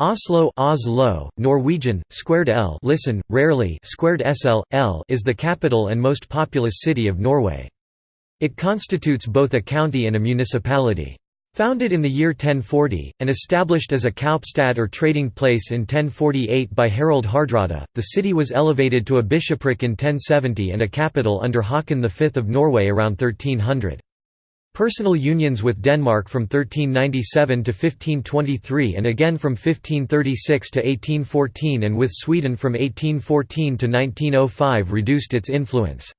Oslo Oslo, Norwegian, squared L listen, rarely squared SL, L is the capital and most populous city of Norway. It constitutes both a county and a municipality. Founded in the year 1040, and established as a kaupstad or trading place in 1048 by Harald Hardrada, the city was elevated to a bishopric in 1070 and a capital under Haakon V of Norway around 1300. Personal unions with Denmark from 1397 to 1523 and again from 1536 to 1814 and with Sweden from 1814 to 1905 reduced its influence.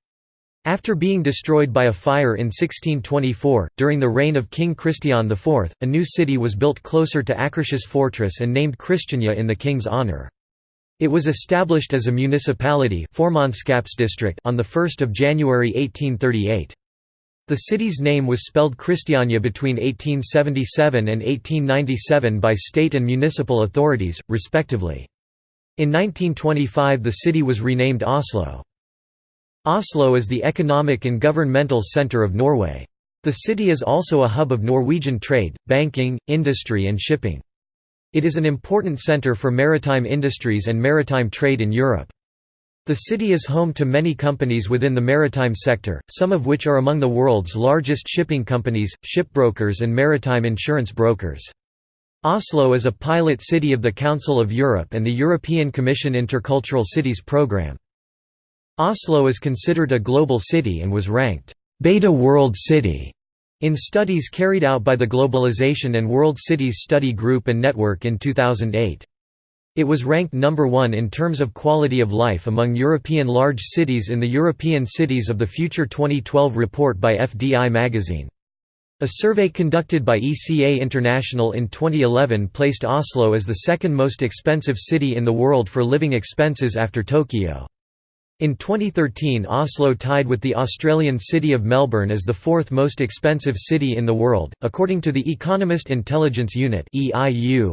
After being destroyed by a fire in 1624, during the reign of King Christian IV, a new city was built closer to Akershus fortress and named Christiania in the king's honour. It was established as a municipality on 1 January 1838. The city's name was spelled Kristiania between 1877 and 1897 by state and municipal authorities, respectively. In 1925 the city was renamed Oslo. Oslo is the economic and governmental centre of Norway. The city is also a hub of Norwegian trade, banking, industry and shipping. It is an important centre for maritime industries and maritime trade in Europe. The city is home to many companies within the maritime sector, some of which are among the world's largest shipping companies, shipbrokers and maritime insurance brokers. Oslo is a pilot city of the Council of Europe and the European Commission Intercultural Cities Programme. Oslo is considered a global city and was ranked Beta World City in studies carried out by the Globalization and World Cities Study Group and Network in 2008. It was ranked number one in terms of quality of life among European large cities in the European Cities of the Future 2012 report by FDI magazine. A survey conducted by ECA International in 2011 placed Oslo as the second most expensive city in the world for living expenses after Tokyo. In 2013 Oslo tied with the Australian city of Melbourne as the fourth most expensive city in the world, according to the Economist Intelligence Unit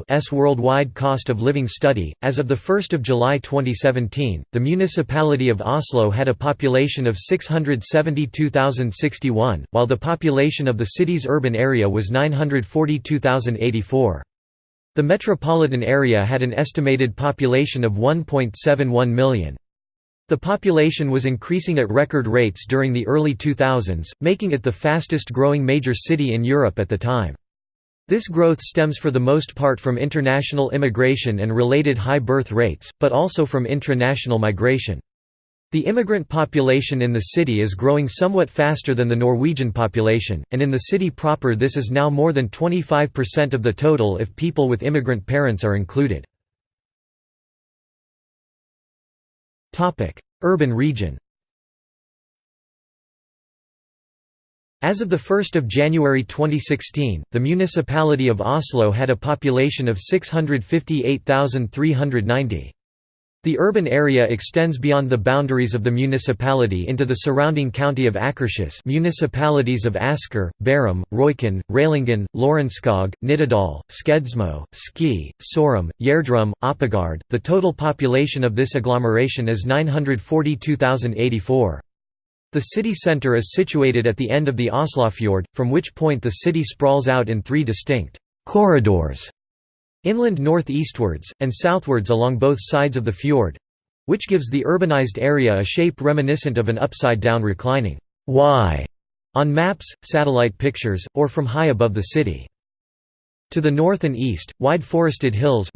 S Worldwide Cost of Living Study. As of 1 July 2017, the municipality of Oslo had a population of 672,061, while the population of the city's urban area was 942,084. The metropolitan area had an estimated population of 1.71 million. The population was increasing at record rates during the early 2000s, making it the fastest growing major city in Europe at the time. This growth stems for the most part from international immigration and related high birth rates, but also from intra-national migration. The immigrant population in the city is growing somewhat faster than the Norwegian population, and in the city proper this is now more than 25% of the total if people with immigrant parents are included. Urban region As of 1 January 2016, the municipality of Oslo had a population of 658,390. The urban area extends beyond the boundaries of the municipality into the surrounding county of Akershus municipalities of Asker, Bærum, Røyken, Rælingen, Lørenskog, Nittedal, Skedsmo, Ski, Sorum, Gjerdrum, Oppegard. The total population of this agglomeration is 942,084. The city centre is situated at the end of the Oslofjord, from which point the city sprawls out in three distinct corridors Inland north-eastwards, and southwards along both sides of the fjord—which gives the urbanized area a shape reminiscent of an upside-down reclining Y on maps, satellite pictures, or from high above the city. To the north and east, wide forested hills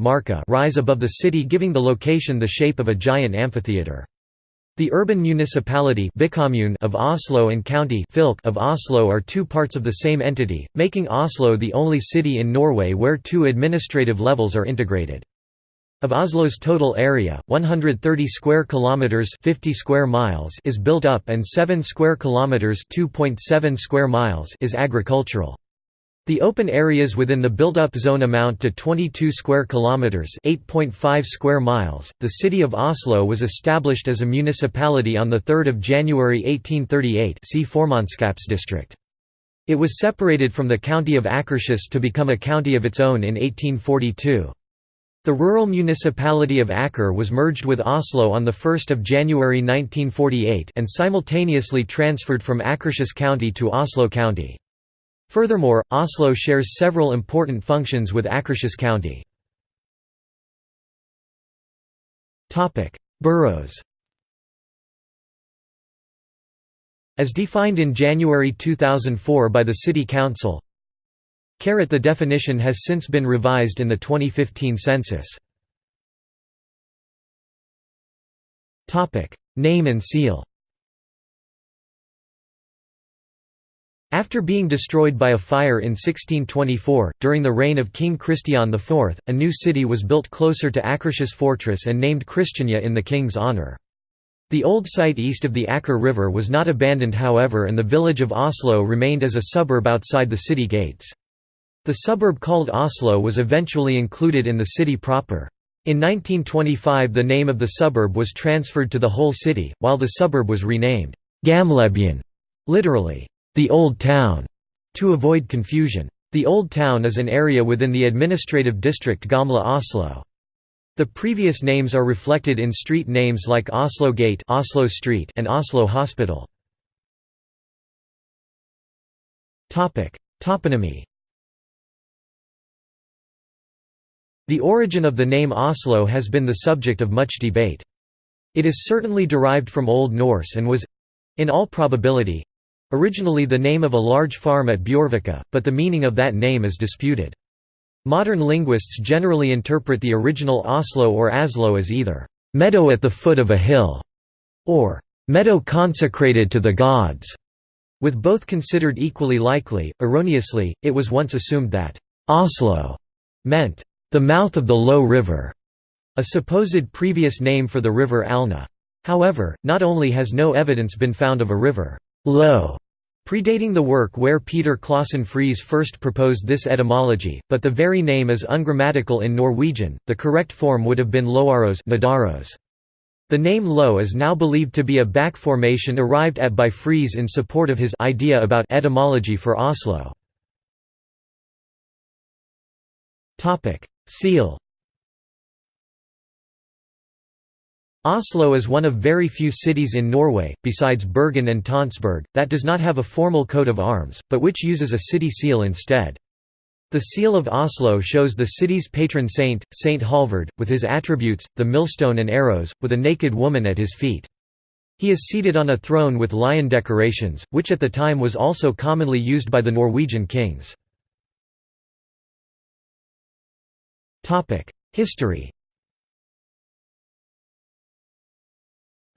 rise above the city giving the location the shape of a giant amphitheatre. The urban municipality of Oslo and county of Oslo are two parts of the same entity, making Oslo the only city in Norway where two administrative levels are integrated. Of Oslo's total area, 130 square kilometers, 50 square miles is built up and 7 square kilometers, 2.7 square miles is agricultural. The open areas within the built-up zone amount to 22 square kilometers, 8.5 square miles. The city of Oslo was established as a municipality on the 3rd of January 1838. See district. It was separated from the county of Akershus to become a county of its own in 1842. The rural municipality of Aker was merged with Oslo on 1 January 1948 and simultaneously transferred from Akershus County to Oslo County. Furthermore, Oslo shares several important functions with Akershus County. Boroughs As defined in January 2004 by the City Council The definition has since been revised in the 2015 census. Name and seal After being destroyed by a fire in 1624, during the reign of King Christian IV, a new city was built closer to Akershus fortress and named Christiania in the king's honour. The old site east of the Aker River was not abandoned however and the village of Oslo remained as a suburb outside the city gates. The suburb called Oslo was eventually included in the city proper. In 1925 the name of the suburb was transferred to the whole city, while the suburb was renamed Gamlebyen, literally, the Old Town, to avoid confusion. The Old Town is an area within the administrative district Gamle Oslo. The previous names are reflected in street names like Oslo Gate Oslo Street and Oslo Hospital. Toponymy The origin of the name Oslo has been the subject of much debate. It is certainly derived from Old Norse and was—in all probability—originally the name of a large farm at Bjørvika, but the meaning of that name is disputed. Modern linguists generally interpret the original Oslo or Aslo as either, "...meadow at the foot of a hill", or "...meadow consecrated to the gods", with both considered equally likely. Erroneously, it was once assumed that Oslo meant the mouth of the Low River, a supposed previous name for the river Alna. However, not only has no evidence been found of a river Low predating the work where Peter Clausen Fries first proposed this etymology, but the very name is ungrammatical in Norwegian, the correct form would have been Loaros Nadaros. The name Lo is now believed to be a back formation arrived at by Fries in support of his idea about etymology for Oslo. Seal Oslo is one of very few cities in Norway, besides Bergen and Tonsberg, that does not have a formal coat of arms, but which uses a city seal instead. The seal of Oslo shows the city's patron saint, Saint Halvard, with his attributes, the millstone and arrows, with a naked woman at his feet. He is seated on a throne with lion decorations, which at the time was also commonly used by the Norwegian kings. History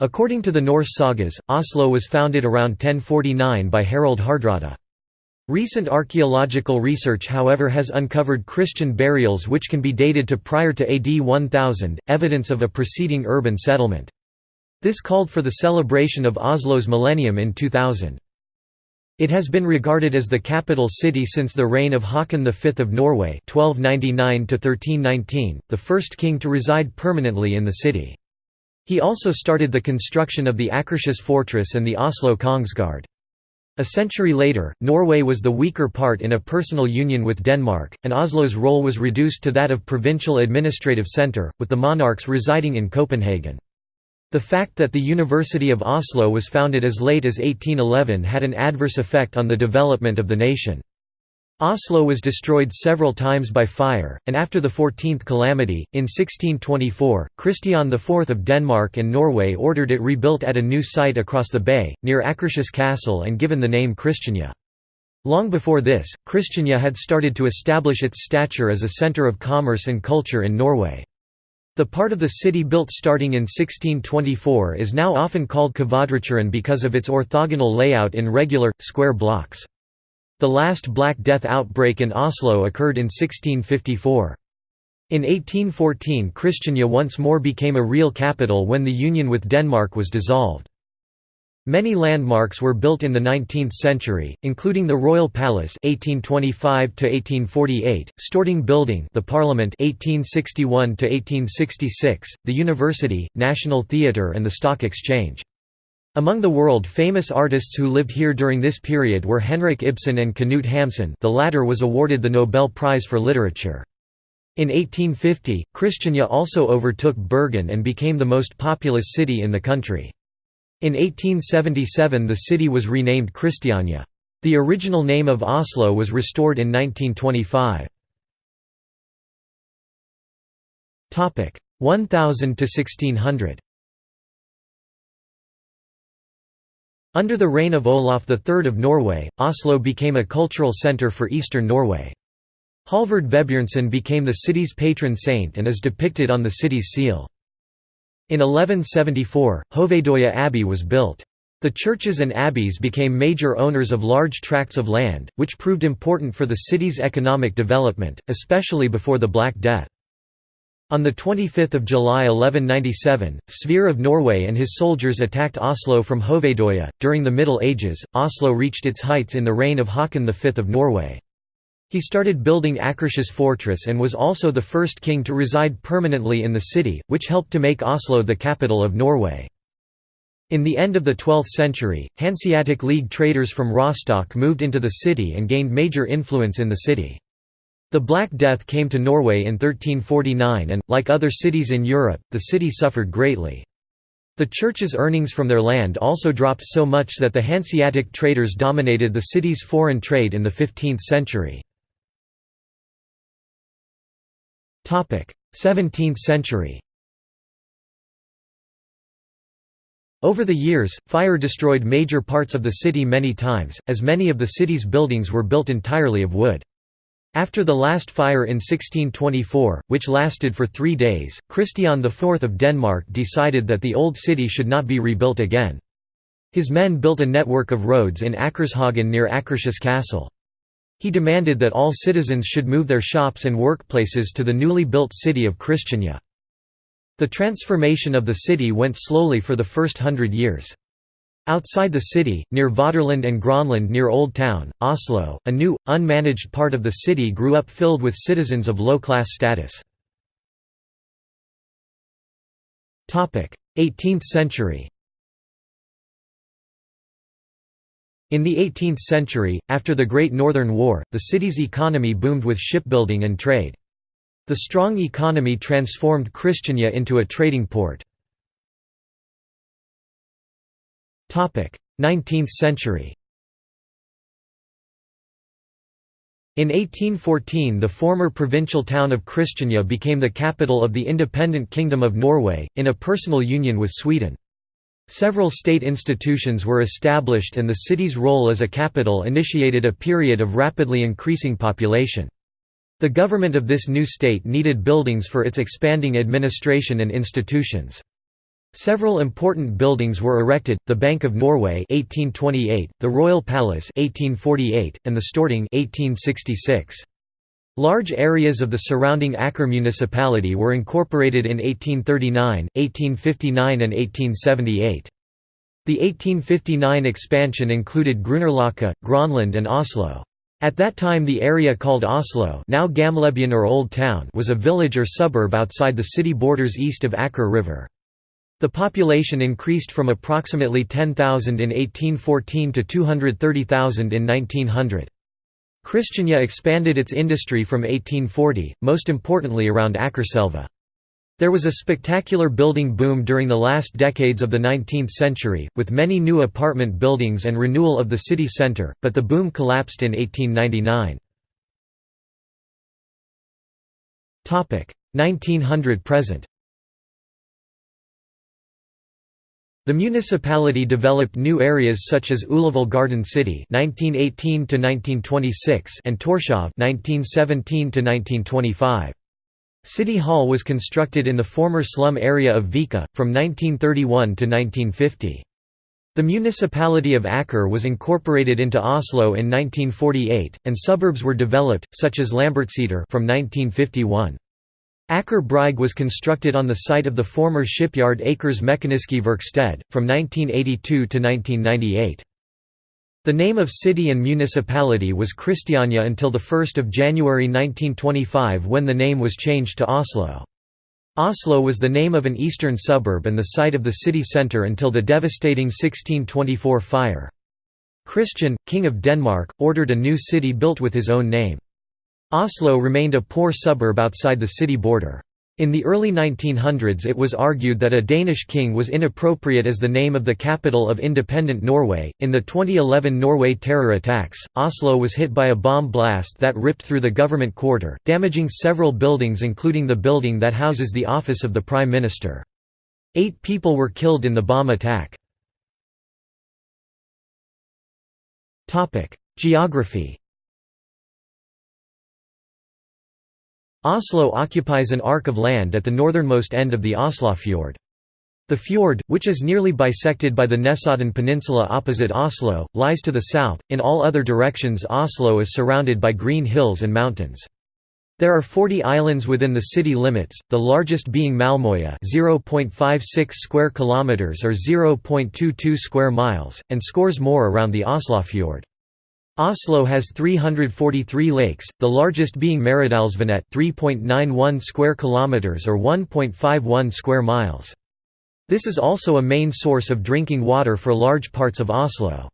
According to the Norse sagas, Oslo was founded around 1049 by Harald Hardrada. Recent archaeological research however has uncovered Christian burials which can be dated to prior to AD 1000, evidence of a preceding urban settlement. This called for the celebration of Oslo's millennium in 2000. It has been regarded as the capital city since the reign of Haakon V of Norway 1299 the first king to reside permanently in the city. He also started the construction of the Akershus fortress and the Oslo Kongsgard. A century later, Norway was the weaker part in a personal union with Denmark, and Oslo's role was reduced to that of provincial administrative centre, with the monarchs residing in Copenhagen. The fact that the University of Oslo was founded as late as 1811 had an adverse effect on the development of the nation. Oslo was destroyed several times by fire, and after the 14th calamity, in 1624, Christian IV of Denmark and Norway ordered it rebuilt at a new site across the bay, near Akershus Castle and given the name Christiania. Long before this, Christiania had started to establish its stature as a centre of commerce and culture in Norway. The part of the city built starting in 1624 is now often called Kvadraturen because of its orthogonal layout in regular, square blocks. The last Black Death outbreak in Oslo occurred in 1654. In 1814 Christiania once more became a real capital when the union with Denmark was dissolved. Many landmarks were built in the 19th century, including the Royal Palace (1825–1848), Storting Building, the Parliament (1861–1866), the University, National Theatre, and the Stock Exchange. Among the world-famous artists who lived here during this period were Henrik Ibsen and Knut Hamsun. The latter was awarded the Nobel Prize for Literature. In 1850, Christiania also overtook Bergen and became the most populous city in the country. In 1877 the city was renamed Kristiania. The original name of Oslo was restored in 1925. 1000 to 1600 Under the reign of Olaf III of Norway, Oslo became a cultural centre for eastern Norway. Halvard Vebjørnson became the city's patron saint and is depicted on the city's seal. In 1174, Hovedøya Abbey was built. The churches and abbeys became major owners of large tracts of land, which proved important for the city's economic development, especially before the Black Death. On 25 July 1197, Sverre of Norway and his soldiers attacked Oslo from Hovedøya. During the Middle Ages, Oslo reached its heights in the reign of Haakon V of Norway. He started building Akershus fortress and was also the first king to reside permanently in the city, which helped to make Oslo the capital of Norway. In the end of the 12th century, Hanseatic League traders from Rostock moved into the city and gained major influence in the city. The Black Death came to Norway in 1349 and, like other cities in Europe, the city suffered greatly. The church's earnings from their land also dropped so much that the Hanseatic traders dominated the city's foreign trade in the 15th century. 17th century Over the years, fire destroyed major parts of the city many times, as many of the city's buildings were built entirely of wood. After the last fire in 1624, which lasted for three days, Christian IV of Denmark decided that the old city should not be rebuilt again. His men built a network of roads in Akershagen near Akershus Castle. He demanded that all citizens should move their shops and workplaces to the newly built city of Christiania. The transformation of the city went slowly for the first hundred years. Outside the city, near Vaterland and Gronland near Old Town, Oslo, a new, unmanaged part of the city grew up filled with citizens of low-class status. 18th century In the 18th century, after the Great Northern War, the city's economy boomed with shipbuilding and trade. The strong economy transformed Christiania into a trading port. 19th century In 1814 the former provincial town of Christiania became the capital of the independent Kingdom of Norway, in a personal union with Sweden. Several state institutions were established and the city's role as a capital initiated a period of rapidly increasing population. The government of this new state needed buildings for its expanding administration and institutions. Several important buildings were erected, the Bank of Norway 1828, the Royal Palace 1848, and the Storting 1866. Large areas of the surrounding Aker municipality were incorporated in 1839, 1859 and 1878. The 1859 expansion included Grünerløkka, Gronland and Oslo. At that time the area called Oslo now Gamlebyen or Old Town was a village or suburb outside the city borders east of Aker River. The population increased from approximately 10,000 in 1814 to 230,000 in 1900. Christiania expanded its industry from 1840, most importantly around Akerselva. There was a spectacular building boom during the last decades of the 19th century, with many new apartment buildings and renewal of the city centre, but the boom collapsed in 1899. 1900–present The municipality developed new areas such as Ullevål Garden City (1918–1926) and Torshov (1917–1925). City Hall was constructed in the former slum area of Vika, from 1931 to 1950. The municipality of Aker was incorporated into Oslo in 1948, and suburbs were developed, such as Lambertseter from 1951. Aker Brygge was constructed on the site of the former shipyard Akers Mekaniske Verksted, from 1982 to 1998. The name of city and municipality was Christiania until 1 January 1925 when the name was changed to Oslo. Oslo was the name of an eastern suburb and the site of the city centre until the devastating 1624 fire. Christian, King of Denmark, ordered a new city built with his own name. Oslo remained a poor suburb outside the city border. In the early 1900s it was argued that a Danish king was inappropriate as the name of the capital of independent Norway. In the 2011 Norway terror attacks, Oslo was hit by a bomb blast that ripped through the government quarter, damaging several buildings including the building that houses the office of the Prime Minister. Eight people were killed in the bomb attack. Geography Oslo occupies an arc of land at the northernmost end of the Oslofjord. The fjord, which is nearly bisected by the Nesodden Peninsula opposite Oslo, lies to the south. In all other directions, Oslo is surrounded by green hills and mountains. There are 40 islands within the city limits, the largest being Malmöya, 0.56 square kilometers or 0.22 square miles, and scores more around the Oslofjord. Oslo has 343 lakes, the largest being Maridalsvannet 3.91 square kilometers or 1.51 square miles. This is also a main source of drinking water for large parts of Oslo.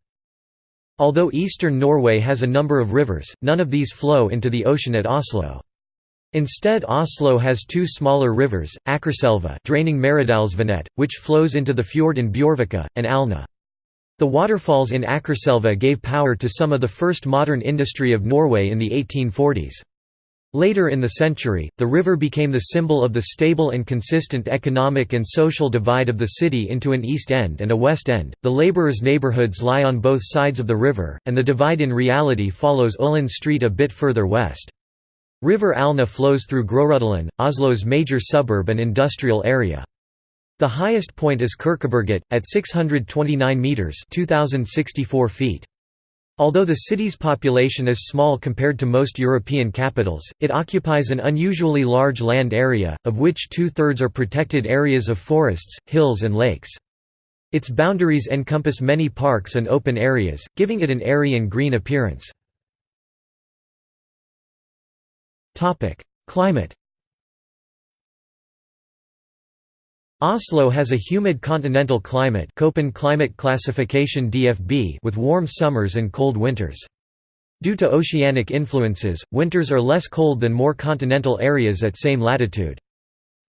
Although eastern Norway has a number of rivers, none of these flow into the ocean at Oslo. Instead Oslo has two smaller rivers, Akerselva draining Maridalsvannet, which flows into the fjord in Bjørvika, and Alna. The waterfalls in Akerselva gave power to some of the first modern industry of Norway in the 1840s. Later in the century, the river became the symbol of the stable and consistent economic and social divide of the city into an east end and a west end. The laborers' neighborhoods lie on both sides of the river, and the divide in reality follows Ullin Street a bit further west. River Alna flows through Groruddalen, Oslo's major suburb and industrial area. The highest point is Kirkeberget, at 629 metres 2,064 feet. Although the city's population is small compared to most European capitals, it occupies an unusually large land area, of which two-thirds are protected areas of forests, hills and lakes. Its boundaries encompass many parks and open areas, giving it an airy and green appearance. Climate Oslo has a humid continental climate Köppen climate classification DFB with warm summers and cold winters. Due to oceanic influences, winters are less cold than more continental areas at same latitude.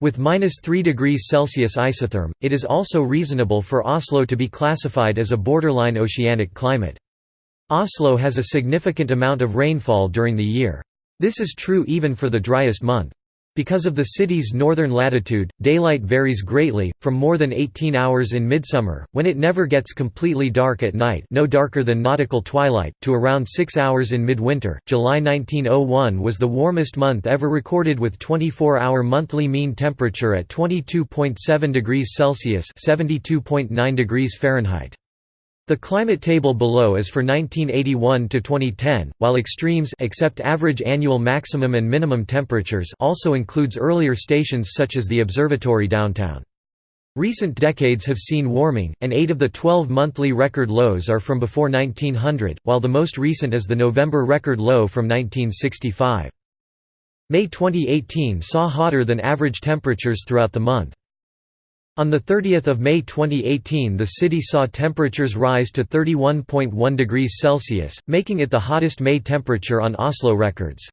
With minus 3 degrees Celsius isotherm, it is also reasonable for Oslo to be classified as a borderline oceanic climate. Oslo has a significant amount of rainfall during the year. This is true even for the driest month. Because of the city's northern latitude, daylight varies greatly, from more than 18 hours in midsummer, when it never gets completely dark at night no darker than nautical twilight, to around 6 hours in midwinter. July 1901 was the warmest month ever recorded with 24-hour monthly mean temperature at 22.7 degrees Celsius (72.9 degrees Fahrenheit). The climate table below is for 1981 to 2010, while extremes except average annual maximum and minimum temperatures also includes earlier stations such as the observatory downtown. Recent decades have seen warming, and 8 of the 12 monthly record lows are from before 1900, while the most recent is the November record low from 1965. May 2018 saw hotter than average temperatures throughout the month. On 30 May 2018 the city saw temperatures rise to 31.1 degrees Celsius, making it the hottest May temperature on Oslo records.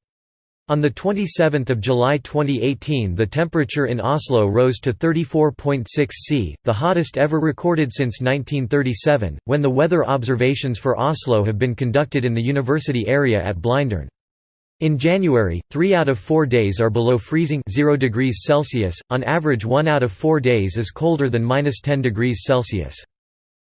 On 27 July 2018 the temperature in Oslo rose to 34.6 C, the hottest ever recorded since 1937, when the weather observations for Oslo have been conducted in the university area at Blindern. In January, 3 out of 4 days are below freezing 0 degrees Celsius, on average 1 out of 4 days is colder than minus 10 degrees Celsius.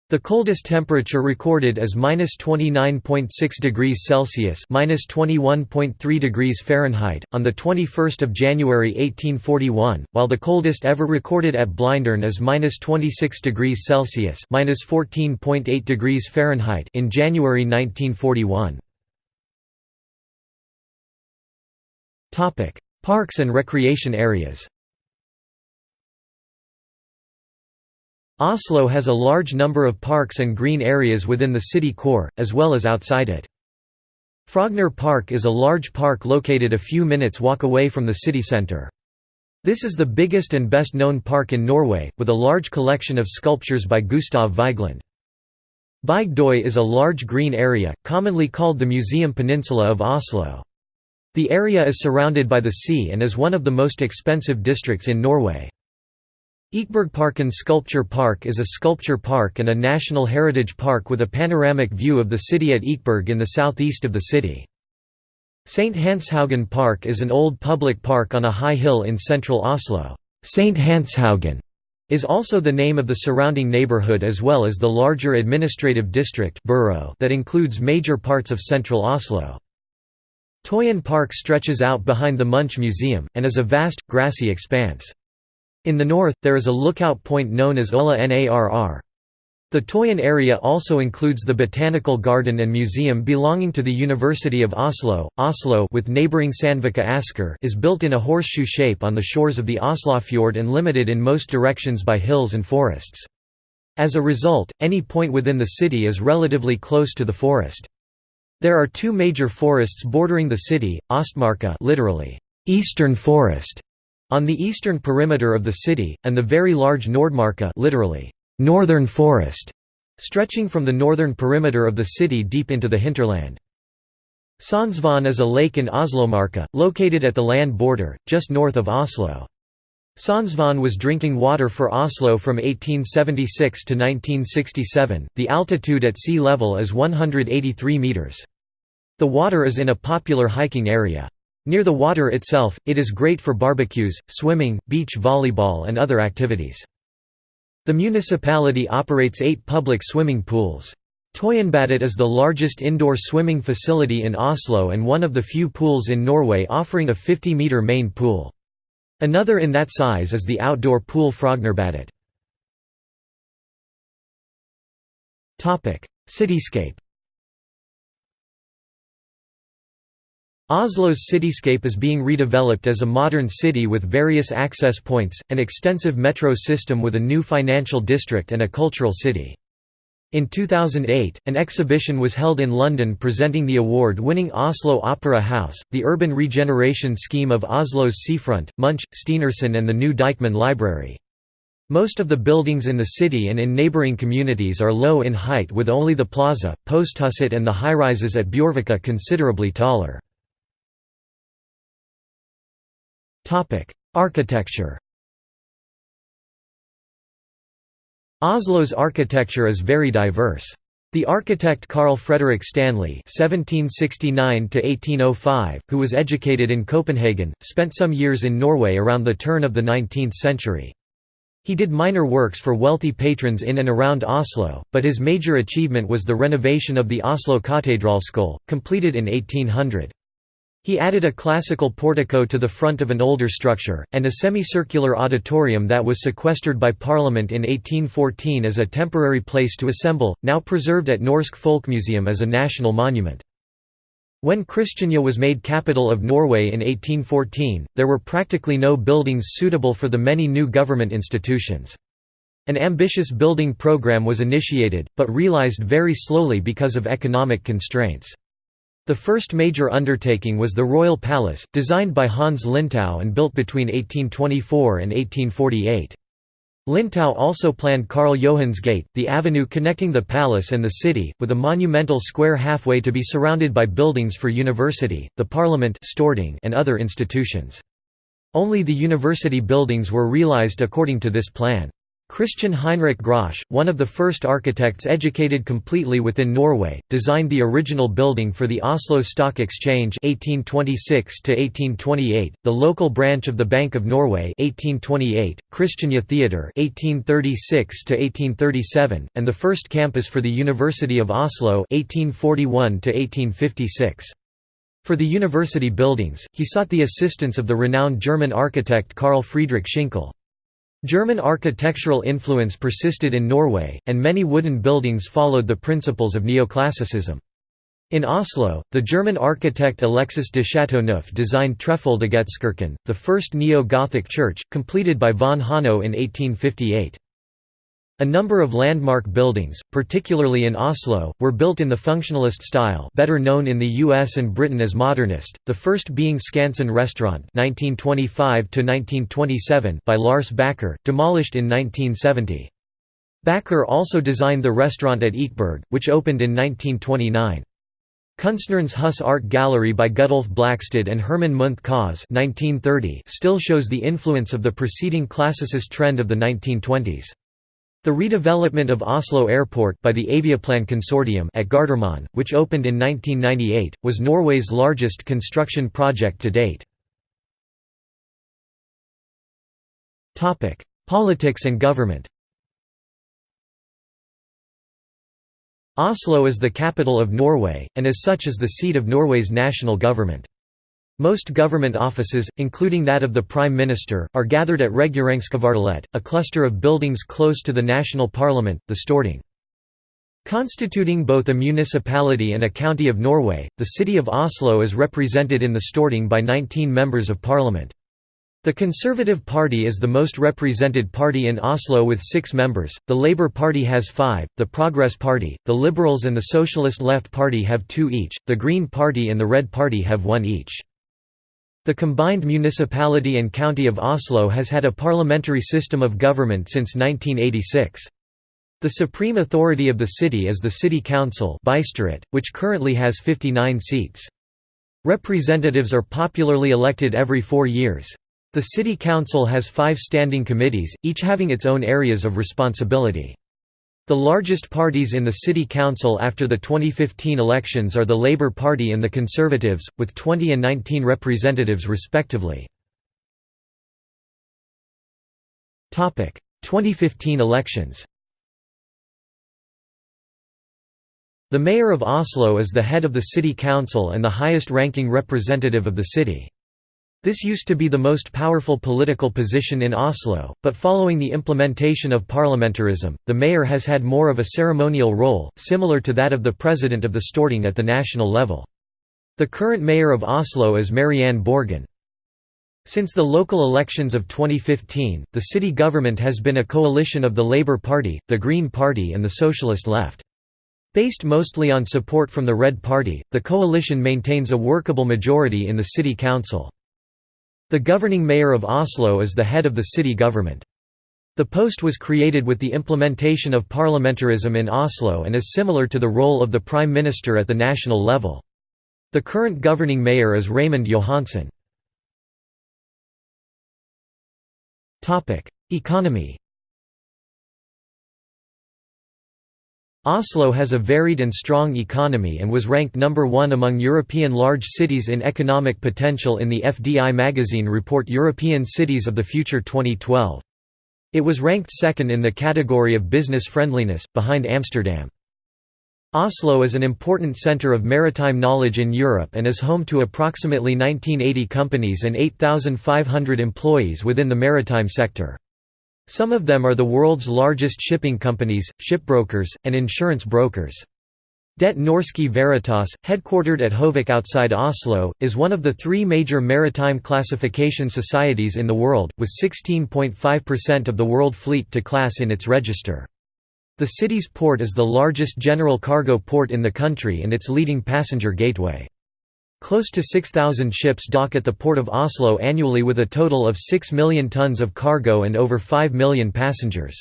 The coldest temperature recorded is minus 29.6 degrees Celsius minus 21.3 degrees Fahrenheit, on the 21st of January 1841, while the coldest ever recorded at Blindern is minus 26 degrees Celsius minus 14.8 degrees Fahrenheit in January 1941. Parks and recreation areas Oslo has a large number of parks and green areas within the city core, as well as outside it. Frogner Park is a large park located a few minutes walk away from the city centre. This is the biggest and best known park in Norway, with a large collection of sculptures by Gustav Vigeland. Bygdøy is a large green area, commonly called the Museum Peninsula of Oslo. The area is surrounded by the sea and is one of the most expensive districts in Norway. Ekebergparken Sculpture Park is a sculpture park and a national heritage park with a panoramic view of the city at Ekeberg in the southeast of the city. St. Hanshaugen Park is an old public park on a high hill in central Oslo. St. Hanshaugen is also the name of the surrounding neighborhood as well as the larger administrative district borough that includes major parts of central Oslo. Tøyen Park stretches out behind the Munch Museum, and is a vast, grassy expanse. In the north, there is a lookout point known as Ola Narr. The Tøyen area also includes the Botanical Garden and Museum belonging to the University of Oslo. Oslo with neighboring Sandvika Asker is built in a horseshoe shape on the shores of the Oslofjord and limited in most directions by hills and forests. As a result, any point within the city is relatively close to the forest. There are two major forests bordering the city, Ostmarka literally, Eastern Forest, on the eastern perimeter of the city, and the very large Nordmarka literally, northern forest, stretching from the northern perimeter of the city deep into the hinterland. Sognsvann is a lake in Oslomarka, located at the land border, just north of Oslo. Sognsvann was drinking water for Oslo from 1876 to 1967. The altitude at sea level is 183 meters. The water is in a popular hiking area. Near the water itself, it is great for barbecues, swimming, beach volleyball and other activities. The municipality operates eight public swimming pools. Tøyenbadet is the largest indoor swimming facility in Oslo and one of the few pools in Norway offering a 50-metre main pool. Another in that size is the outdoor pool Frognerbadet. Cityscape Oslo's cityscape is being redeveloped as a modern city with various access points, an extensive metro system with a new financial district and a cultural city. In 2008, an exhibition was held in London presenting the award-winning Oslo Opera House, the urban regeneration scheme of Oslo's seafront, Munch, Stenersen and the new Deichman Library. Most of the buildings in the city and in neighbouring communities are low in height with only the plaza, Posthuset and the high-rises at Bjørvika considerably taller. Architecture Oslo's architecture is very diverse. The architect Carl Frederick Stanley (1769–1805), who was educated in Copenhagen, spent some years in Norway around the turn of the 19th century. He did minor works for wealthy patrons in and around Oslo, but his major achievement was the renovation of the Oslo Cathedral Katedralskole, completed in 1800. He added a classical portico to the front of an older structure, and a semicircular auditorium that was sequestered by Parliament in 1814 as a temporary place to assemble, now preserved at Norsk Folkemuseum as a national monument. When Kristiania was made capital of Norway in 1814, there were practically no buildings suitable for the many new government institutions. An ambitious building program was initiated, but realized very slowly because of economic constraints. The first major undertaking was the Royal Palace, designed by Hans Linstow and built between 1824 and 1848. Linstow also planned Karl Johans Gate, the avenue connecting the palace and the city, with a monumental square halfway to be surrounded by buildings for university, the parliament and other institutions. Only the university buildings were realized according to this plan. Christian Heinrich Grosch, one of the first architects educated completely within Norway, designed the original building for the Oslo Stock Exchange 1826 the local branch of the Bank of Norway 1828, Christiania Theatre 1836 and the first campus for the University of Oslo 1841 For the university buildings, he sought the assistance of the renowned German architect Carl Friedrich Schinkel. German architectural influence persisted in Norway, and many wooden buildings followed the principles of neoclassicism. In Oslo, the German architect Alexis de Chateauneuf designed Trefoldighetskirken, the first neo-Gothic church, completed by von Hanno in 1858. A number of landmark buildings, particularly in Oslo, were built in the functionalist style better known in the US and Britain as modernist, the first being Skansen Restaurant 1925 by Lars Backer, demolished in 1970. Backer also designed the restaurant at Ekeberg, which opened in 1929. Kunstnernes Hus Art Gallery by Gudolf Blakstad and Herman Munthe Kaas still shows the influence of the preceding classicist trend of the 1920s. The redevelopment of Oslo Airport by the Aviaplan Consortium at Gardermoen, which opened in 1998, was Norway's largest construction project to date. Topic: Politics and government Oslo is the capital of Norway, and as such is the seat of Norway's national government. Most government offices, including that of the Prime Minister, are gathered at Regjeringskvartalet, a cluster of buildings close to the national parliament, the Storting. Constituting both a municipality and a county of Norway, the city of Oslo is represented in the Storting by 19 members of parliament. The Conservative Party is the most represented party in Oslo with six members, the Labour Party has five, the Progress Party, the Liberals and the Socialist Left Party have two each, the Green Party and the Red Party have one each. The combined municipality and county of Oslo has had a parliamentary system of government since 1986. The supreme authority of the city is the City Council which currently has 59 seats. Representatives are popularly elected every four years. The City Council has five standing committees, each having its own areas of responsibility. The largest parties in the City Council after the 2015 elections are the Labour Party and the Conservatives, with 20 and 19 representatives respectively. 2015 elections The mayor of Oslo is the head of the city council and the highest-ranking representative of the city. This used to be the most powerful political position in Oslo, but following the implementation of parliamentarism, the mayor has had more of a ceremonial role, similar to that of the president of the Storting at the national level. The current mayor of Oslo is Marianne Borgen. Since the local elections of 2015, the city government has been a coalition of the Labour Party, the Green Party and the Socialist Left. Based mostly on support from the Red Party, the coalition maintains a workable majority in the city council. The governing mayor of Oslo is the head of the city government. The post was created with the implementation of parliamentarism in Oslo and is similar to the role of the prime minister at the national level. The current governing mayor is Raymond Johansen. Economy Oslo has a varied and strong economy and was ranked number one among European large cities in economic potential in the FDI magazine report European Cities of the Future 2012. It was ranked second in the category of business friendliness, behind Amsterdam. Oslo is an important center of maritime knowledge in Europe and is home to approximately 1980 companies and 8,500 employees within the maritime sector. Some of them are the world's largest shipping companies, shipbrokers, and insurance brokers. Det Norske Veritas, headquartered at Høvik outside Oslo, is one of the three major maritime classification societies in the world, with 16.5% of the world fleet to class in its register. The city's port is the largest general cargo port in the country and its leading passenger gateway. Close to 6,000 ships dock at the port of Oslo annually with a total of 6 million tons of cargo and over 5 million passengers.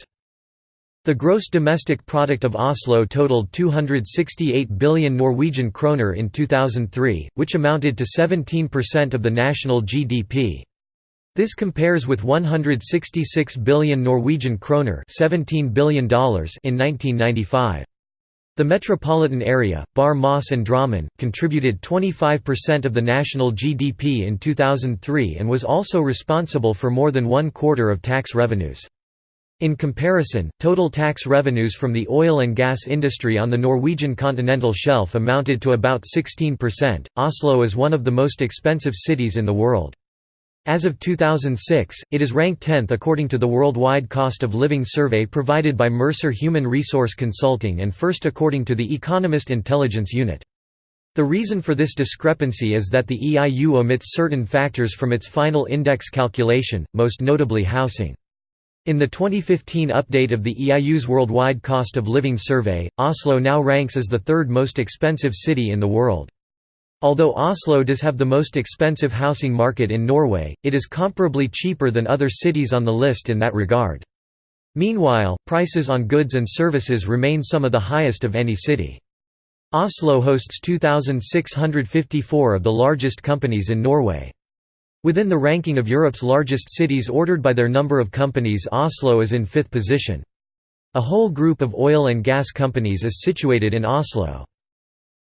The gross domestic product of Oslo totaled 268 billion Norwegian kroner in 2003, which amounted to 17% of the national GDP. This compares with 166 billion Norwegian kroner $17 billion in 1995. The metropolitan area, Bar Moss and Drammen, contributed 25% of the national GDP in 2003 and was also responsible for more than one quarter of tax revenues. In comparison, total tax revenues from the oil and gas industry on the Norwegian continental shelf amounted to about 16%. Oslo is one of the most expensive cities in the world. As of 2006, it is ranked 10th according to the Worldwide Cost of Living survey provided by Mercer Human Resource Consulting and first according to the Economist Intelligence Unit. The reason for this discrepancy is that the EIU omits certain factors from its final index calculation, most notably housing. In the 2015 update of the EIU's Worldwide Cost of Living survey, Oslo now ranks as the third most expensive city in the world. Although Oslo does have the most expensive housing market in Norway, it is comparably cheaper than other cities on the list in that regard. Meanwhile, prices on goods and services remain some of the highest of any city. Oslo hosts 2,654 of the largest companies in Norway. Within the ranking of Europe's largest cities ordered by their number of companies Oslo is in fifth position. A whole group of oil and gas companies is situated in Oslo.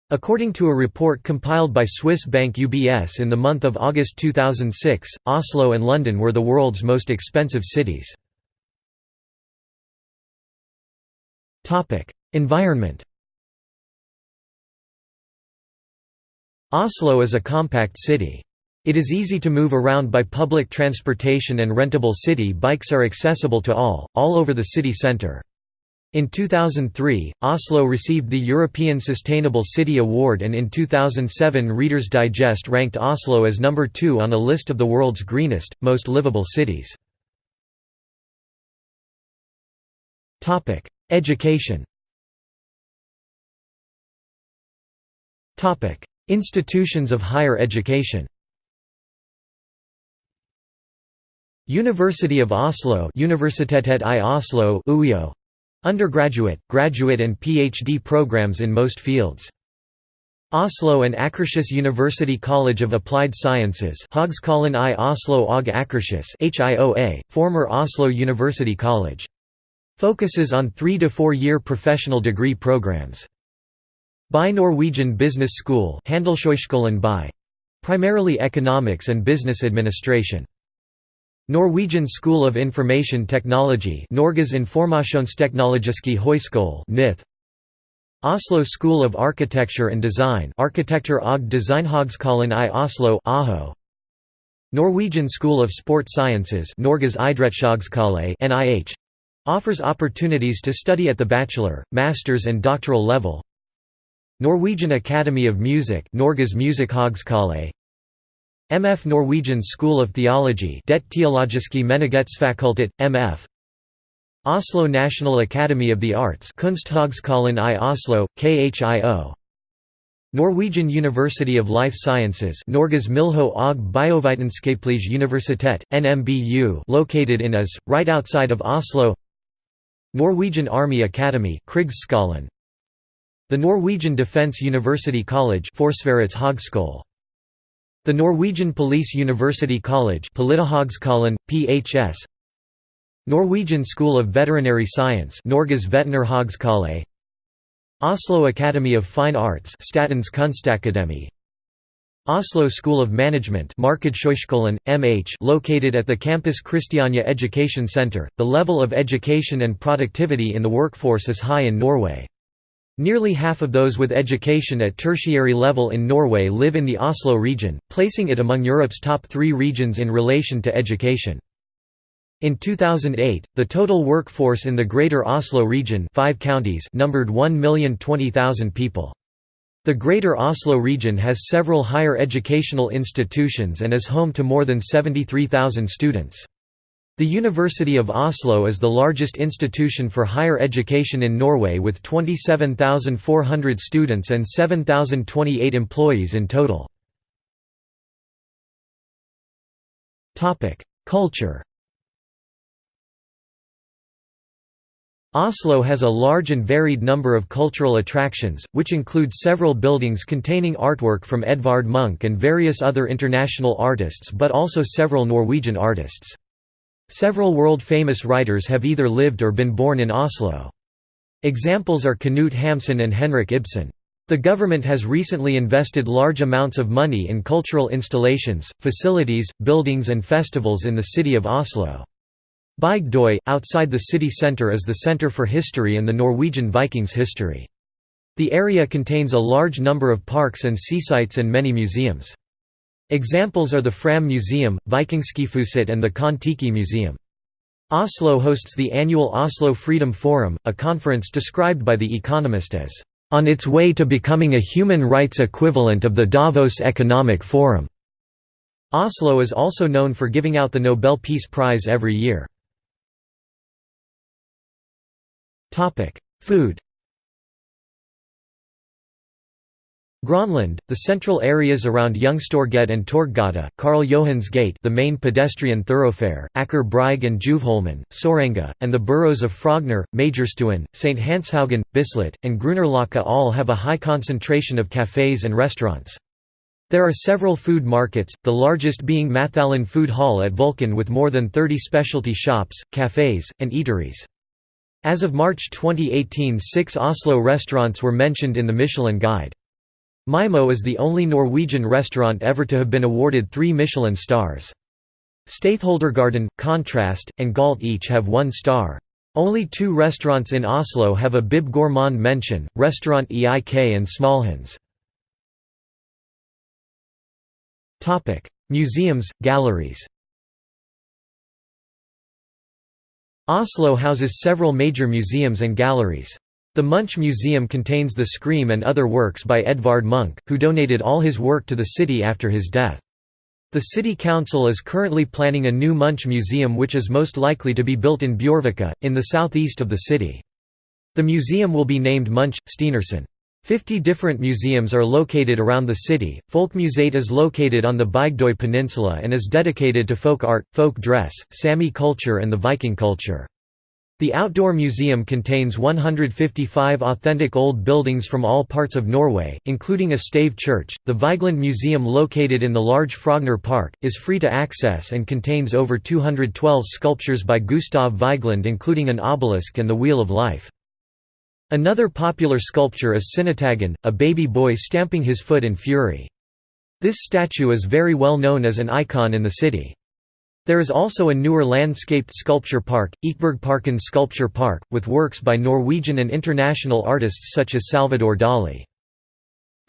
According to a report compiled by Swiss bank UBS in the month of August 2006, Oslo and London were the world's most expensive cities. Environment Oslo is a compact city. It is easy to move around by public transportation and rentable city bikes are accessible to all, all over the city centre. In 2003, Oslo received the European Sustainable City Award and in 2007 Reader's Digest ranked Oslo as number two on a list of the world's greenest, most livable cities. Education. Institutions of higher education. University of Oslo Universitetet i Oslo Undergraduate, graduate and PhD programs in most fields. Oslo and Akershus University College of Applied Sciences Høgskolen i Oslo og Akershus HIOA, former Oslo University College. Focuses on three- to four-year professional degree programs. BI Norwegian Business School. Primarily economics and business administration. Norwegian School of Information Technology Norges Informasjonsteknologiske Høyskole NITH Oslo School of Architecture and Design Arkitektur og Designhøgskolen i Oslo AHO. Norwegian School of Sport Sciences Norges idrettshøgskole NIH offers opportunities to study at the bachelor, master's and doctoral level. Norwegian Academy of Music Norges Musikkhøgskole MF Norwegian School of Theology Det Teologiske Menighetsfakultet, MF Oslo National Academy of the Arts Kunsthøgskolen i Oslo, KHIO Norwegian University of Life Sciences Norges Miljø- og Biovitenskapelige Universitet, NMBU located in Ås, right outside of Oslo. Norwegian Army Academy the Norwegian Defence University College The Norwegian Police University College PHS Norwegian School of Veterinary Science Norges Oslo Academy of Fine Arts Statens Kunstakademi Oslo School of Management MH located at the campus Christiania Education Centre. The level of education and productivity in the workforce is high in Norway. Nearly half of those with education at tertiary level in Norway live in the Oslo region, placing it among Europe's top three regions in relation to education. In 2008, the total workforce in the Greater Oslo region five counties numbered 1,020,000 people. The Greater Oslo region has several higher educational institutions and is home to more than 73,000 students. The University of Oslo is the largest institution for higher education in Norway with 27,400 students and 7,028 employees in total. Culture Oslo has a large and varied number of cultural attractions, which include several buildings containing artwork from Edvard Munch and various other international artists but also several Norwegian artists. Several world-famous writers have either lived or been born in Oslo. Examples are Knut Hamsun and Henrik Ibsen. The government has recently invested large amounts of money in cultural installations, facilities, buildings and festivals in the city of Oslo. Bygdøy, outside the city centre is the centre for history and the Norwegian Vikings history. The area contains a large number of parks and seasites and many museums. Examples are the Fram Museum, Vikingskipshuset and the Kon-Tiki Museum. Oslo hosts the annual Oslo Freedom Forum, a conference described by The Economist as, "...on its way to becoming a human rights equivalent of the Davos Economic Forum." Oslo is also known for giving out the Nobel Peace Prize every year. Food Grønland, the central areas around Youngstorget and Torggata, Karl Johans Gate the main pedestrian thoroughfare, Brygge and Tjuvholmen, Sorenga, and the boroughs of Frogner, Majorstuen, St. Hanshaugen, Bislett, and Grünerløkka all have a high concentration of cafés and restaurants. There are several food markets, the largest being Mathallen Food Hall at Vulkan with more than 30 specialty shops, cafés, and eateries. As of March 2018 six Oslo restaurants were mentioned in the Michelin Guide. Maaemo is the only Norwegian restaurant ever to have been awarded three Michelin stars. Statholdergaarden, Kontrast, and Galt each have one star. Only two restaurants in Oslo have a Bib Gourmand mention, Restaurant Eik and Smalhans. Museums, galleries Oslo houses several major museums and galleries. The Munch Museum contains the Scream and other works by Edvard Munch, who donated all his work to the city after his death. The city council is currently planning a new Munch Museum which is most likely to be built in Bjørvika, in the southeast of the city. The museum will be named Munch, Stenersen. Fifty different museums are located around the city. Folkmuseet is located on the Bygdøy Peninsula and is dedicated to folk art, folk dress, Sami culture and the Viking culture. The outdoor museum contains 155 authentic old buildings from all parts of Norway, including a stave church. The Vigeland Museum, located in the large Frogner Park, is free to access and contains over 212 sculptures by Gustav Vigeland, including an obelisk and the Wheel of Life. Another popular sculpture is Sinnataggen, a baby boy stamping his foot in fury. This statue is very well known as an icon in the city. There is also a newer landscaped sculpture park, Ekebergparken Sculpture Park, with works by Norwegian and international artists such as Salvador Dali.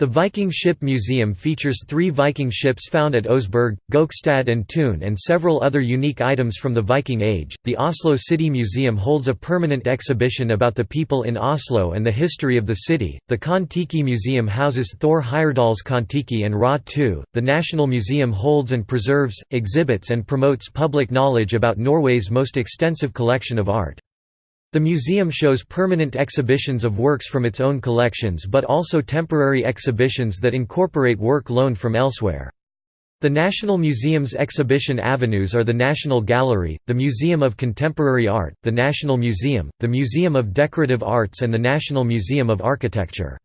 The Viking Ship Museum features three Viking ships found at Oseberg, Gokstad, and Tune, and several other unique items from the Viking Age. The Oslo City Museum holds a permanent exhibition about the people in Oslo and the history of the city. The Kon-Tiki Museum houses Thor Heyerdahl's Kon-Tiki and Ra 2. The National Museum holds and preserves, exhibits, and promotes public knowledge about Norway's most extensive collection of art. The museum shows permanent exhibitions of works from its own collections but also temporary exhibitions that incorporate work loaned from elsewhere. The National Museum's exhibition avenues are the National Gallery, the Museum of Contemporary Art, the National Museum, the Museum of Decorative Arts and the National Museum of Architecture.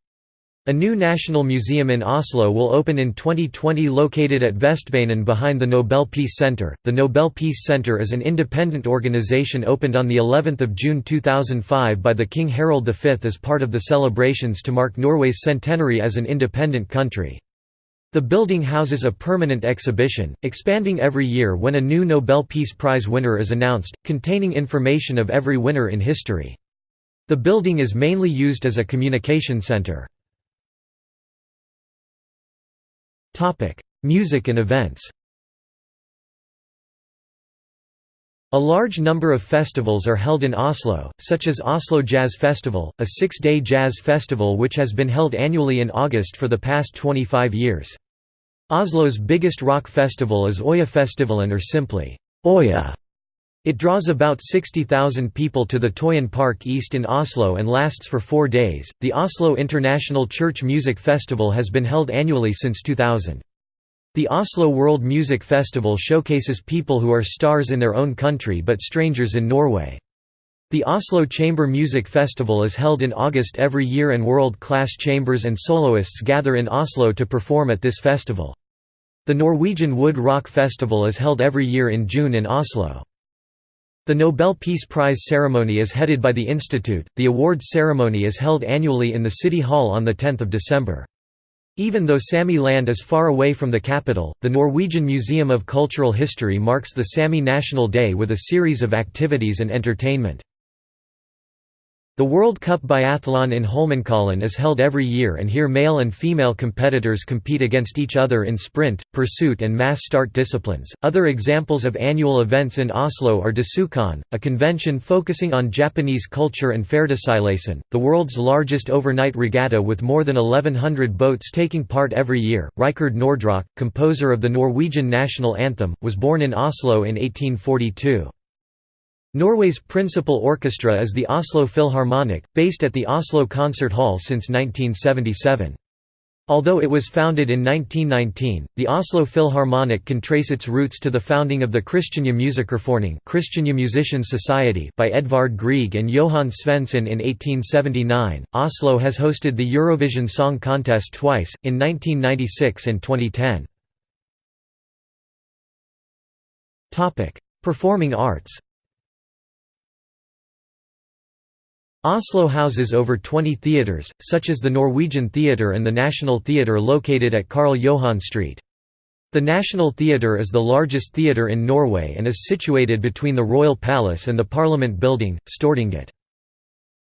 A new national museum in Oslo will open in 2020 located at Vestbanen behind the Nobel Peace Center. The Nobel Peace Center is an independent organization opened on the 11th of June 2005 by the King Harald V as part of the celebrations to mark Norway's centenary as an independent country. The building houses a permanent exhibition, expanding every year when a new Nobel Peace Prize winner is announced, containing information of every winner in history. The building is mainly used as a communication center. Music and events A large number of festivals are held in Oslo, such as Oslo Jazz Festival, a six-day jazz festival which has been held annually in August for the past 25 years. Oslo's biggest rock festival is Øyafestivalen or simply, Øya. It draws about 60,000 people to the Tøyen Park East in Oslo and lasts for four days. The Oslo International Church Music Festival has been held annually since 2000. The Oslo World Music Festival showcases people who are stars in their own country but strangers in Norway. The Oslo Chamber Music Festival is held in August every year and world-class chambers and soloists gather in Oslo to perform at this festival. The Norwegian Wood Rock Festival is held every year in June in Oslo. The Nobel Peace Prize ceremony is headed by the Institute. The awards ceremony is held annually in the City Hall on 10 December. Even though Sami land is far away from the capital, the Norwegian Museum of Cultural History marks the Sami National Day with a series of activities and entertainment. The World Cup Biathlon in Holmenkollen is held every year and here male and female competitors compete against each other in sprint, pursuit and mass start disciplines. Other examples of annual events in Oslo are Desucon, a convention focusing on Japanese culture and Færderseilasen, the world's largest overnight regatta with more than 1100 boats taking part every year. Rikard Nordraak, composer of the Norwegian national anthem, was born in Oslo in 1842. Norway's principal orchestra is the Oslo Philharmonic, based at the Oslo Concert Hall since 1977. Although it was founded in 1919, the Oslo Philharmonic can trace its roots to the founding of the Christiania Musikerforening Christiania Musician Society by Edvard Grieg and Johan Svendsen in 1879. Oslo has hosted the Eurovision Song Contest twice, in 1996 and 2010. Performing arts Oslo houses over 20 theatres, such as the Norwegian Theatre and the National Theatre located at Karl Johan Street. The National Theatre is the largest theatre in Norway and is situated between the Royal Palace and the Parliament Building, Stortinget.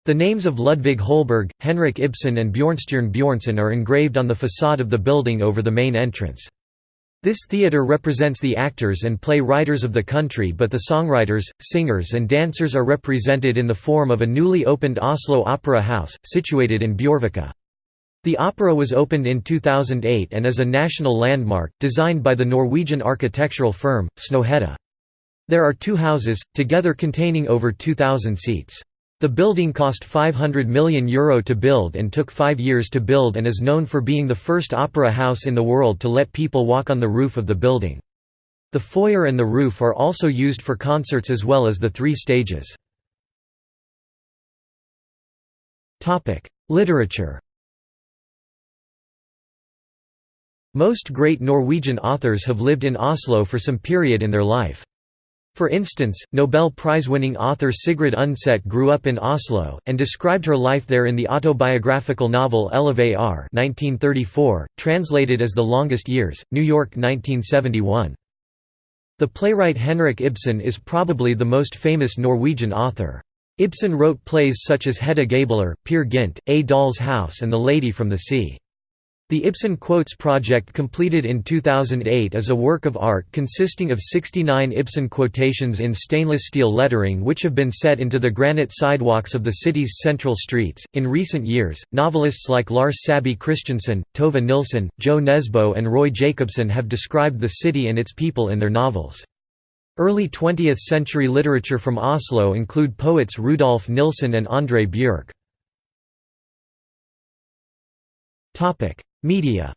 The names of Ludvig Holberg, Henrik Ibsen and Bjørnstjerne Bjørnson are engraved on the facade of the building over the main entrance. This theatre represents the actors and play writers of the country but the songwriters, singers and dancers are represented in the form of a newly opened Oslo Opera House, situated in Bjørvika. The opera was opened in 2008 and is a national landmark, designed by the Norwegian architectural firm, Snøhetta. There are two houses, together containing over 2,000 seats. The building cost €500 million Euro to build and took five years to build and is known for being the first opera house in the world to let people walk on the roof of the building. The foyer and the roof are also used for concerts as well as the three stages. Literature Most great Norwegian authors have lived in Oslo for some period in their life. For instance, Nobel Prize-winning author Sigrid Undset grew up in Oslo, and described her life there in the autobiographical novel Elleve år 1934, translated as The Longest Years, New York 1971. The playwright Henrik Ibsen is probably the most famous Norwegian author. Ibsen wrote plays such as Hedda Gabler, Peer Gynt, A Doll's House and The Lady from the Sea. The Ibsen Quotes project completed in 2008 is a work of art consisting of 69 Ibsen quotations in stainless steel lettering which have been set into the granite sidewalks of the city's central streets. In recent years, novelists like Lars Saabye Christensen, Tove Nilsen, Jo Nesbo and Roy Jacobsen have described the city and its people in their novels. Early 20th century literature from Oslo include poets Rudolf Nilsen and André Bjerke. Media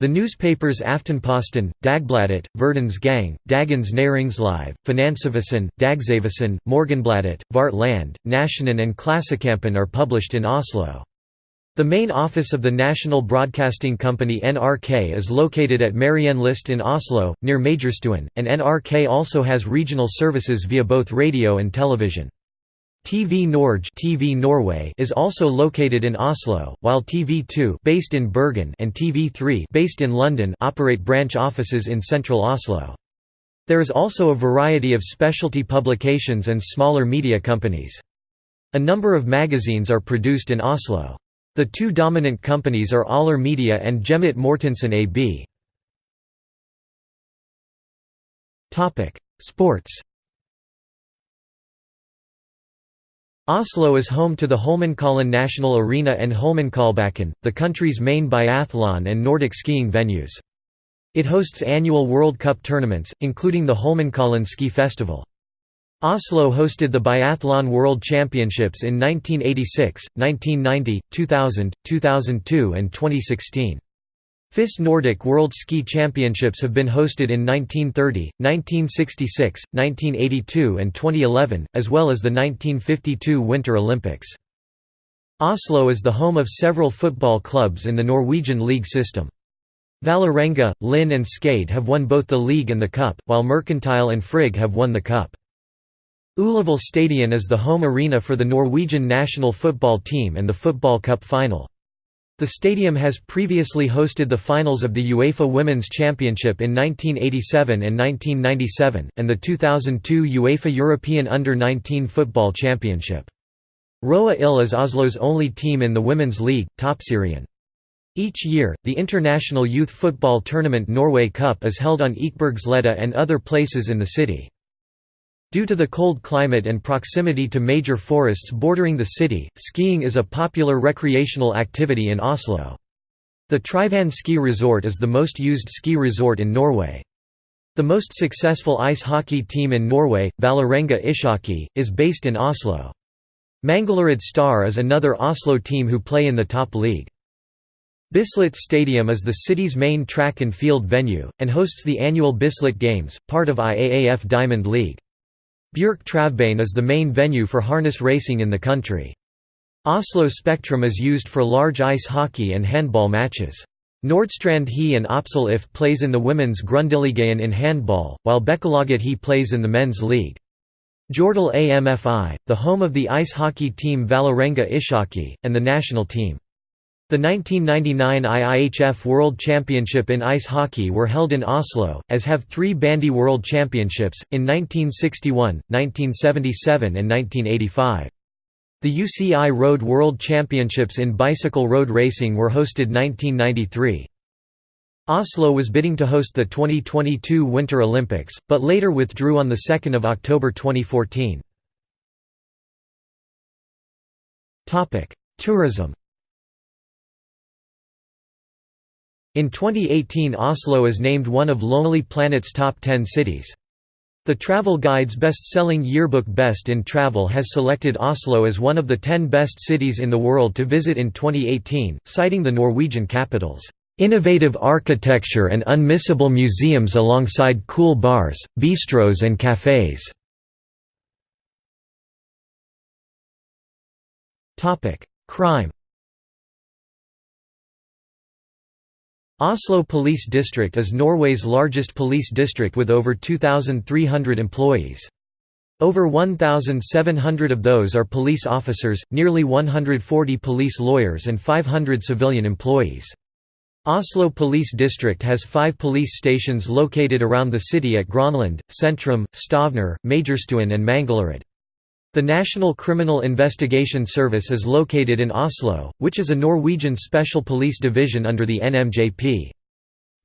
The newspapers Aftenposten, Dagbladet, Verdens Gang, Dagens Næringsliv, Finansavisen, Dagsavisen, Morgenbladet, Vårt Land, Nationen and Klassekampen are published in Oslo. The main office of the national broadcasting company NRK is located at Marienlyst in Oslo, near Majorstuen, and NRK also has regional services via both radio and television. TV Norge TV Norway is also located in Oslo, while TV2 based in Bergen and TV3 based in London operate branch offices in central Oslo. There is also a variety of specialty publications and smaller media companies. A number of magazines are produced in Oslo. The two dominant companies are Aller Media and Hjemmet Mortensen AB. Sports Oslo is home to the Holmenkollen National Arena and Holmenkollbakken, the country's main biathlon and Nordic skiing venues. It hosts annual World Cup tournaments, including the Holmenkollen Ski Festival. Oslo hosted the Biathlon World Championships in 1986, 1990, 2000, 2002 and 2016. FIS Nordic World Ski Championships have been hosted in 1930, 1966, 1982 and 2011, as well as the 1952 Winter Olympics. Oslo is the home of several football clubs in the Norwegian league system. Vålerenga, Lyn and Skeid have won both the league and the cup, while Mercantile and Frigg have won the cup. Ullevål Stadion is the home arena for the Norwegian national football team and the Football Cup final. The stadium has previously hosted the finals of the UEFA Women's Championship in 1987 and 1997, and the 2002 UEFA European Under-19 Football Championship. Røa IL is Oslo's only team in the Women's League, Toppserien. Each year, the International Youth Football Tournament Norway Cup is held on Ekebergsletta and other places in the city. Due to the cold climate and proximity to major forests bordering the city, skiing is a popular recreational activity in Oslo. The Tryvann ski resort is the most used ski resort in Norway. The most successful ice hockey team in Norway, Vålerenga Ishockey, is based in Oslo. Manglerud Star is another Oslo team who play in the top league. Bislett Stadium is the city's main track and field venue, and hosts the annual Bislett Games, part of IAAF Diamond League. Bjerke Travbane is the main venue for harness racing in the country. Oslo Spektrum is used for large ice hockey and handball matches. Nordstrand HI and Oppsal IF plays in the women's Grundigligaen in handball, while Bekkelaget He plays in the men's league. Jordal AMFI, the home of the ice hockey team Vålerenga Ishockey, and the national team. The 1999 IIHF World Championship in ice hockey were held in Oslo, as have three Bandy World Championships, in 1961, 1977 and 1985. The UCI Road World Championships in bicycle road racing were hosted 1993. Oslo was bidding to host the 2022 Winter Olympics, but later withdrew on 2 October 2014. Tourism In 2018 Oslo is named one of Lonely Planet's top 10 cities. The Travel Guide's best-selling yearbook Best in Travel has selected Oslo as one of the 10 best cities in the world to visit in 2018, citing the Norwegian capital's Innovative architecture and unmissable museums alongside cool bars, bistros and cafes. Crime Oslo Police District is Norway's largest police district with over 2,300 employees. Over 1,700 of those are police officers, nearly 140 police lawyers and 500 civilian employees. Oslo Police District has five police stations located around the city at Grønland, Sentrum, Stovner, Majorstuen and Manglerud. The National Criminal Investigation Service is located in Oslo, which is a Norwegian special police division under the NMJP.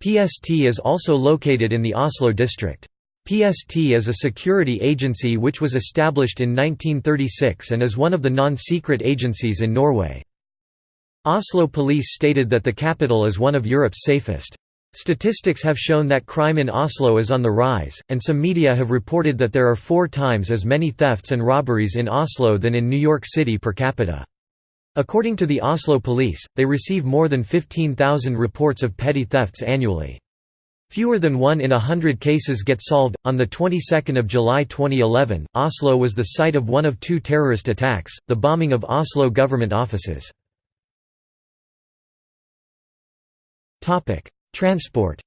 PST is also located in the Oslo district. PST is a security agency which was established in 1936 and is one of the non-secret agencies in Norway. Oslo police stated that the capital is one of Europe's safest. Statistics have shown that crime in Oslo is on the rise, and some media have reported that there are four times as many thefts and robberies in Oslo than in New York City per capita. According to the Oslo police, they receive more than 15,000 reports of petty thefts annually. Fewer than one in a hundred cases get solved. On the 22nd of July 2011, Oslo was the site of one of two terrorist attacks, the bombing of Oslo government offices. Transport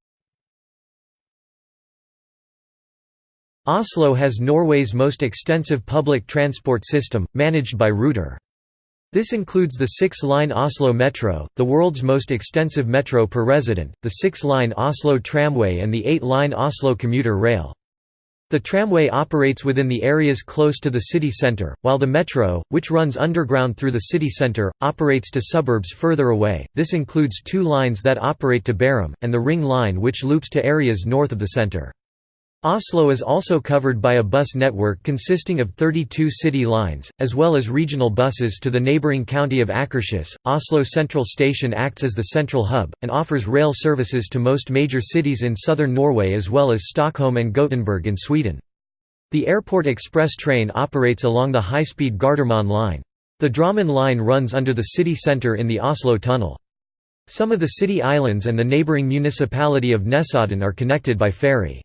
Oslo has Norway's most extensive public transport system, managed by Ruter. This includes the six-line Oslo Metro, the world's most extensive metro per resident, the six-line Oslo Tramway and the eight-line Oslo commuter rail. The tramway operates within the areas close to the city centre, while the metro, which runs underground through the city centre, operates to suburbs further away. This includes two lines that operate to Bærum, and the Ring line which loops to areas north of the centre. Oslo is also covered by a bus network consisting of 32 city lines, as well as regional buses to the neighbouring county of Akershus. Oslo Central Station acts as the central hub, and offers rail services to most major cities in southern Norway as well as Stockholm and Gothenburg in Sweden. The airport express train operates along the high-speed Gardermoen line. The Drammen line runs under the city centre in the Oslo Tunnel. Some of the city islands and the neighbouring municipality of Nesodden are connected by ferry.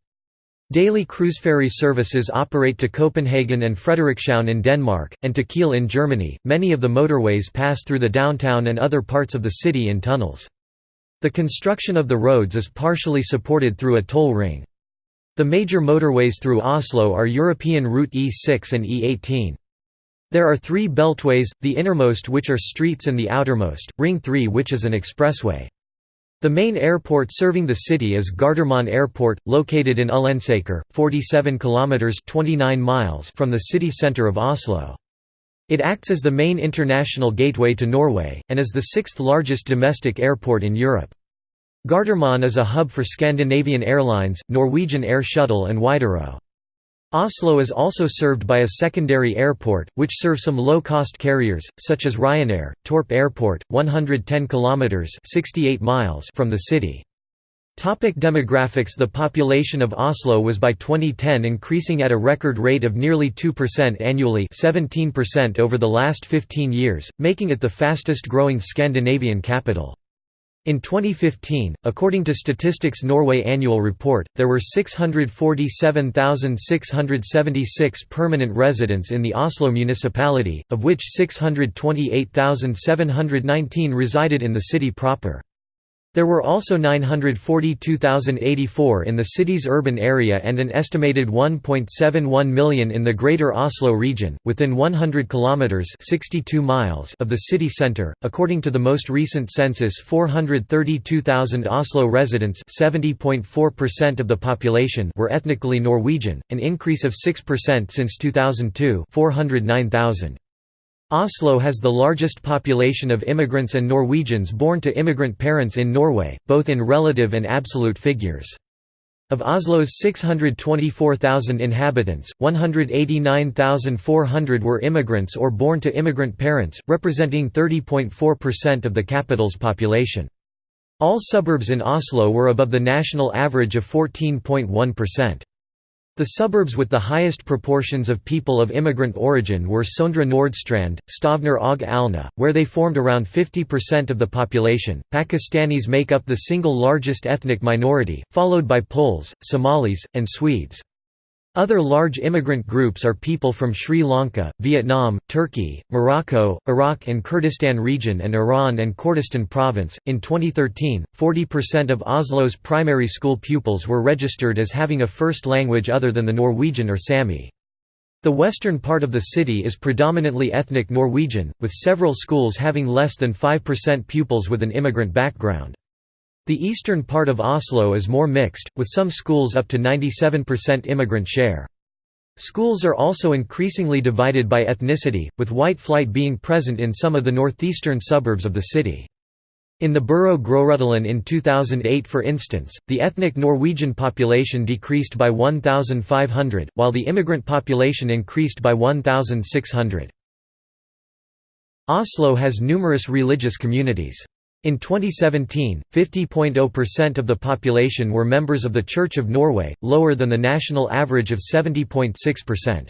Daily cruise ferry services operate to Copenhagen and Frederikshavn in Denmark, and to Kiel in Germany. Many of the motorways pass through the downtown and other parts of the city in tunnels. The construction of the roads is partially supported through a toll ring. The major motorways through Oslo are European Route E6 and E18. There are three beltways, the innermost which are streets and the outermost, Ring 3 which is an expressway. The main airport serving the city is Gardermoen Airport, located in Ullensaker, 47 kilometers (29 miles) from the city center of Oslo. It acts as the main international gateway to Norway and is the sixth largest domestic airport in Europe. Gardermoen is a hub for Scandinavian Airlines, Norwegian Air Shuttle and Widerøe. Oslo is also served by a secondary airport, which serves some low-cost carriers, such as Ryanair, Torp Airport, 110 kilometers (68 miles) from the city. Topic demographics The population of Oslo was by 2010 increasing at a record rate of nearly 2% annually 17% over the last 15 years, making it the fastest growing Scandinavian capital. In 2015, according to Statistics Norway annual report, there were 647,676 permanent residents in the Oslo municipality, of which 628,719 resided in the city proper. There were also 942,084 in the city's urban area and an estimated 1.71 million in the Greater Oslo region, within 100 kilometers (62 miles) of the city center. According to the most recent census, 432,000 Oslo residents, 70.4% of the population, were ethnically Norwegian, an increase of 6% since 2002, 409,000. Oslo has the largest population of immigrants and Norwegians born to immigrant parents in Norway, both in relative and absolute figures. Of Oslo's 624,000 inhabitants, 189,400 were immigrants or born to immigrant parents, representing 30.4% of the capital's population. All suburbs in Oslo were above the national average of 14.1%. The suburbs with the highest proportions of people of immigrant origin were Søndre Nordstrand, Stovner og Alna, where they formed around 50% of the population. Pakistanis make up the single largest ethnic minority, followed by Poles, Somalis, and Swedes. Other large immigrant groups are people from Sri Lanka, Vietnam, Turkey, Morocco, Iraq and Kurdistan region and Iran and Kurdistan province. In 2013, 40% of Oslo's primary school pupils were registered as having a first language other than the Norwegian or Sami. The western part of the city is predominantly ethnic Norwegian, with several schools having less than 5% pupils with an immigrant background. The eastern part of Oslo is more mixed, with some schools up to 97% immigrant share. Schools are also increasingly divided by ethnicity, with white flight being present in some of the northeastern suburbs of the city. In the borough Groruddalen in 2008 for instance, the ethnic Norwegian population decreased by 1,500, while the immigrant population increased by 1,600. Oslo has numerous religious communities. In 2017, 50.0% of the population were members of the Church of Norway, lower than the national average of 70.6%.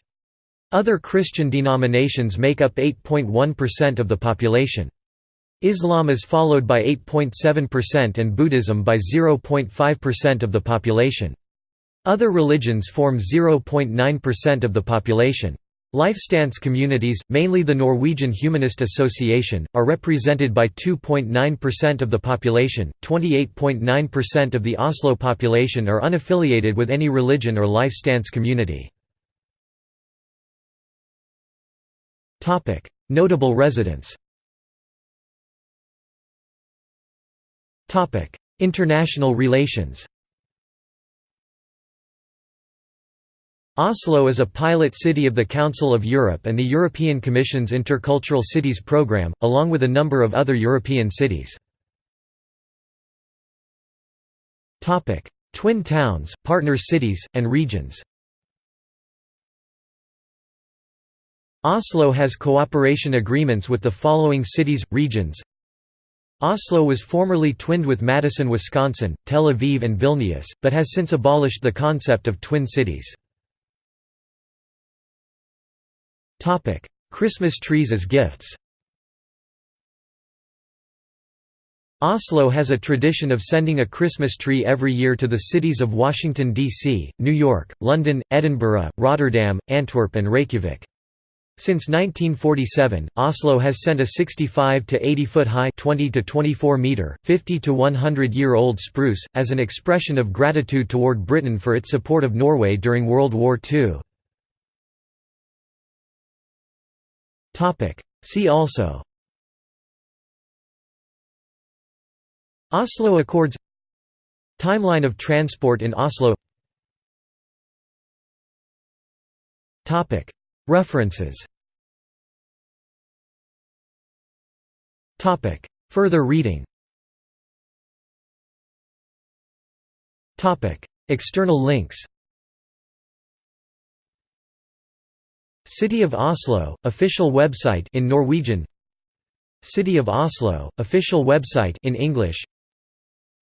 Other Christian denominations make up 8.1% of the population. Islam is followed by 8.7% and Buddhism by 0.5% of the population. Other religions form 0.9% of the population. Lifestance communities, mainly the Norwegian Humanist Association, are represented by 2.9% of the population, 28.9% of the Oslo population are unaffiliated with any religion or life stance community. Notable residents Topic: International relations Oslo is a pilot city of the Council of Europe and the European Commission's Intercultural Cities programme, along with a number of other European cities. Twin towns, partner cities, and regions Oslo has cooperation agreements with the following cities, regions Oslo was formerly twinned with Madison, Wisconsin, Tel Aviv and Vilnius, but has since abolished the concept of twin cities. Christmas trees as gifts Oslo has a tradition of sending a Christmas tree every year to the cities of Washington, D.C., New York, London, Edinburgh, Rotterdam, Antwerp and Reykjavik. Since 1947, Oslo has sent a 65 to 80 foot high 20 to 24 meter, 50 to 100 year old spruce, as an expression of gratitude toward Britain for its support of Norway during World War II. See also. Oslo Accords. Timeline of transport in Oslo. Topic. References. Topic. Further reading. External links City of Oslo, official website in Norwegian City of Oslo, official website in English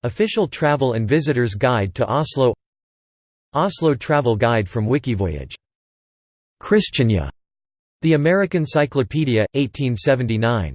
Official Travel and Visitors Guide to Oslo Oslo Travel Guide from Wikivoyage. Christiania. The American Cyclopedia, 1879.